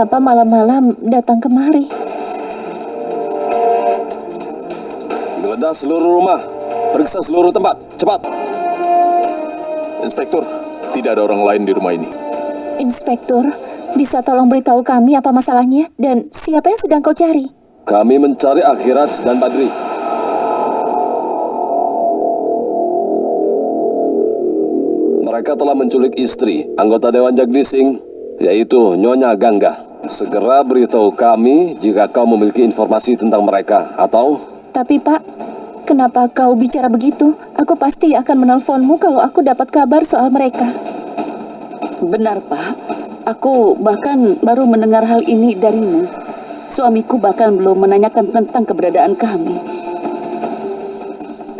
kenapa malam-malam datang kemari? Geledah seluruh rumah. Periksa seluruh tempat. Cepat. Inspektur, tidak ada orang lain di rumah ini. Inspektur, bisa tolong beritahu kami apa masalahnya dan siapa yang sedang kau cari? Kami mencari Akhirat dan Badri. Mereka telah menculik istri anggota Dewan Jagdising, yaitu Nyonya Gangga. Segera beritahu kami jika kau memiliki informasi tentang mereka, atau Tapi Pak, kenapa kau bicara begitu? Aku pasti akan menelponmu kalau aku dapat kabar soal mereka. Benar, Pak. Aku bahkan baru mendengar hal ini darimu. Suamiku bahkan belum menanyakan tentang keberadaan kami.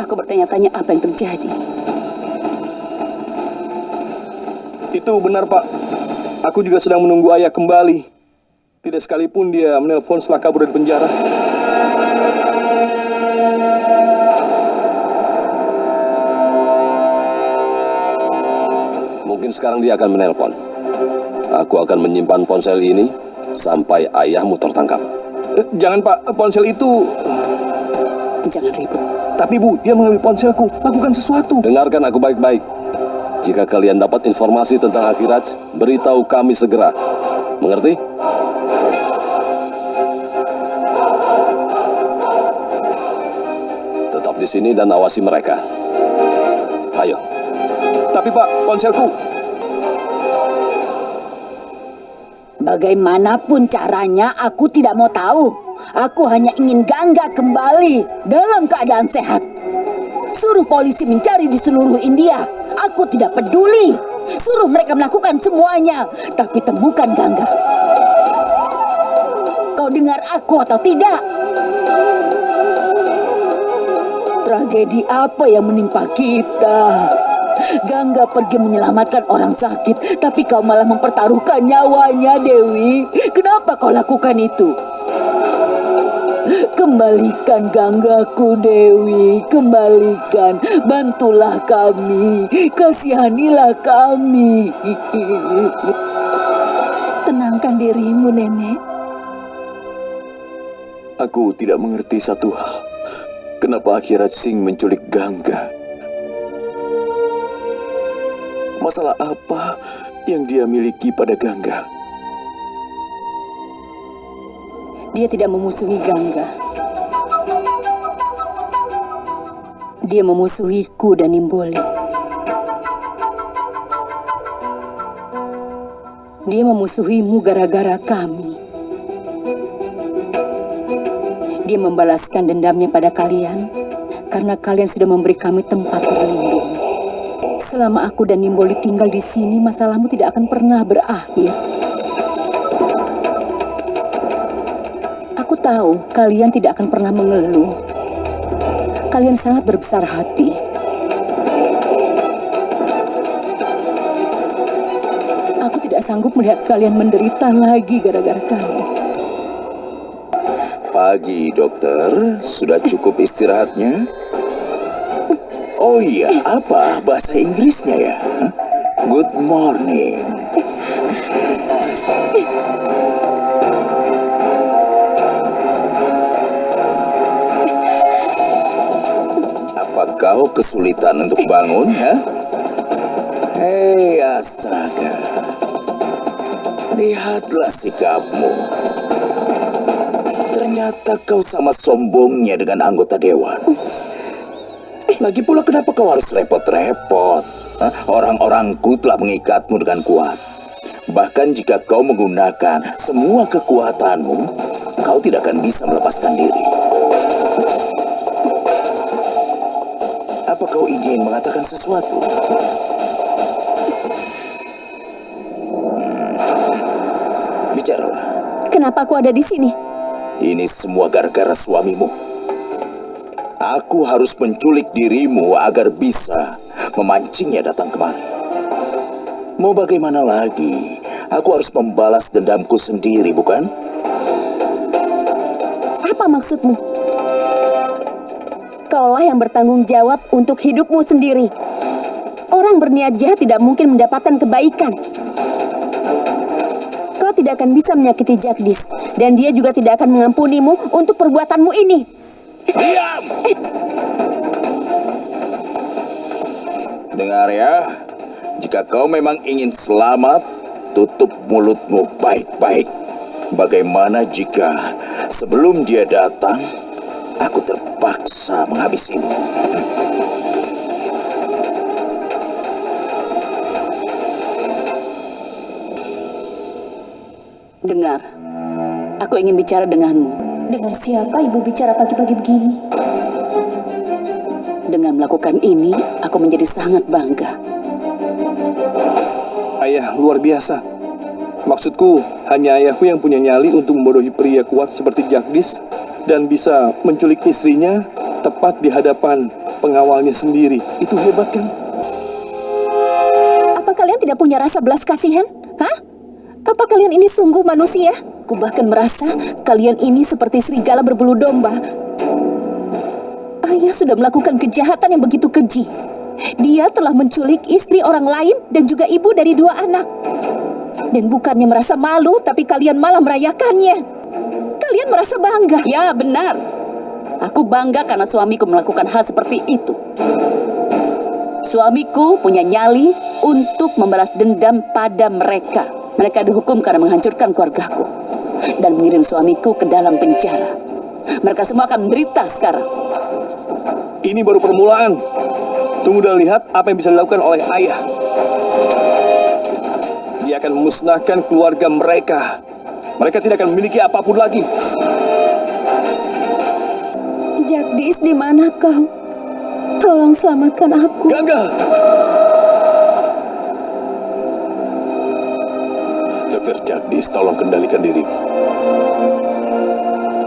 Aku bertanya-tanya apa yang terjadi. Itu benar, Pak. Aku juga sedang menunggu ayah kembali. Tidak sekalipun dia menelpon setelah kabur dari penjara. mungkin sekarang dia akan menelpon. Aku akan menyimpan ponsel ini sampai ayahmu tertangkap. Eh, Jangan, Pak. Ponsel itu... Jangan ribut. Tapi, Bu, dia mengambil ponselku. Lakukan sesuatu. Dengarkan aku baik-baik. Jika kalian dapat informasi tentang Akhirat, beritahu kami segera. Mengerti? Sini dan awasi mereka. Ayo. Tapi, Pak, ponselku... Bagaimanapun caranya, aku tidak mau tahu. Aku hanya ingin Gangga kembali dalam keadaan sehat. Suruh polisi mencari di seluruh India. Aku tidak peduli. Suruh mereka melakukan semuanya, tapi temukan Gangga. Kau dengar aku atau tidak? Tragedi apa yang menimpa kita? Gangga pergi menyelamatkan orang sakit, tapi kau malah mempertaruhkan nyawanya, Dewi. Kenapa kau lakukan itu? Kembalikan Ganggaku, Dewi. Kembalikan. Bantulah kami. Kasihanilah kami. Tenangkan dirimu, Nenek. Aku tidak mengerti satu hal. Kenapa akhirat Singh menculik Gangga? Masalah apa yang dia miliki pada Gangga? Dia tidak memusuhi Gangga. Dia memusuhiku dan Nimboli. Dia memusuhimu gara-gara kami. Dia membalaskan dendamnya pada kalian karena kalian sudah memberi kami tempat berlindung. Selama aku dan Nimboli tinggal di sini, masalahmu tidak akan pernah berakhir. Aku tahu kalian tidak akan pernah mengeluh. Kalian sangat berbesar hati. Aku tidak sanggup melihat kalian menderita lagi gara-gara kami. Pagi, dokter. Sudah cukup istirahatnya? Oh iya, apa bahasa Inggrisnya ya? Good morning. Apa kau kesulitan untuk bangun, ya? Hei, astaga. Lihatlah sikapmu. Ternyata kau sama sombongnya dengan anggota dewan. Lagi pula kenapa kau harus repot-repot? Orang-orangku telah mengikatmu dengan kuat. Bahkan jika kau menggunakan semua kekuatanmu, kau tidak akan bisa melepaskan diri. Apa kau ingin mengatakan sesuatu? Hmm. Bicaralah. Kenapa aku ada di sini? Ini semua gara-gara suamimu. Aku harus menculik dirimu agar bisa memancingnya datang kemari. Mau bagaimana lagi? Aku harus membalas dendamku sendiri, bukan? Apa maksudmu? Kaulah yang bertanggung jawab untuk hidupmu sendiri. Orang berniat jahat tidak mungkin mendapatkan kebaikan. Tidak akan bisa menyakiti Jagdis. Dan dia juga tidak akan mengampunimu untuk perbuatanmu ini. Diam! Dengar ya, jika kau memang ingin selamat, tutup mulutmu baik-baik. Bagaimana jika sebelum dia datang, aku terpaksa menghabisimu? Dengar, aku ingin bicara denganmu. Dengan siapa ibu bicara pagi-pagi begini? Dengan melakukan ini, aku menjadi sangat bangga. Ayah luar biasa. Maksudku, hanya ayahku yang punya nyali untuk membodohi pria kuat seperti Jagdis dan bisa menculik istrinya tepat di hadapan pengawalnya sendiri. Itu hebat kan? Apa kalian tidak punya rasa belas kasihan? Apa kalian ini sungguh manusia? Ku bahkan merasa kalian ini seperti serigala berbulu domba. Ayah sudah melakukan kejahatan yang begitu keji. Dia telah menculik istri orang lain dan juga ibu dari dua anak. Dan bukannya merasa malu, tapi kalian malah merayakannya. Kalian merasa bangga. Ya, benar. Aku bangga karena suamiku melakukan hal seperti itu. Suamiku punya nyali untuk membalas dendam pada mereka. Mereka dihukum karena menghancurkan keluargaku dan mengirim suamiku ke dalam penjara. Mereka semua akan menderita sekarang. Ini baru permulaan. Tunggu dan lihat apa yang bisa dilakukan oleh ayah. Dia akan memusnahkan keluarga mereka. Mereka tidak akan memiliki apa pun lagi. Jagdis, di mana kau? Tolong selamatkan aku. Gagal! Dokter Jagdis, tolong kendalikan dirimu.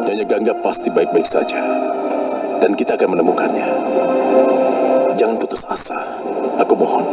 Nyonya Gangga pasti baik-baik saja. Dan kita akan menemukannya. Jangan putus asa. Aku mohon.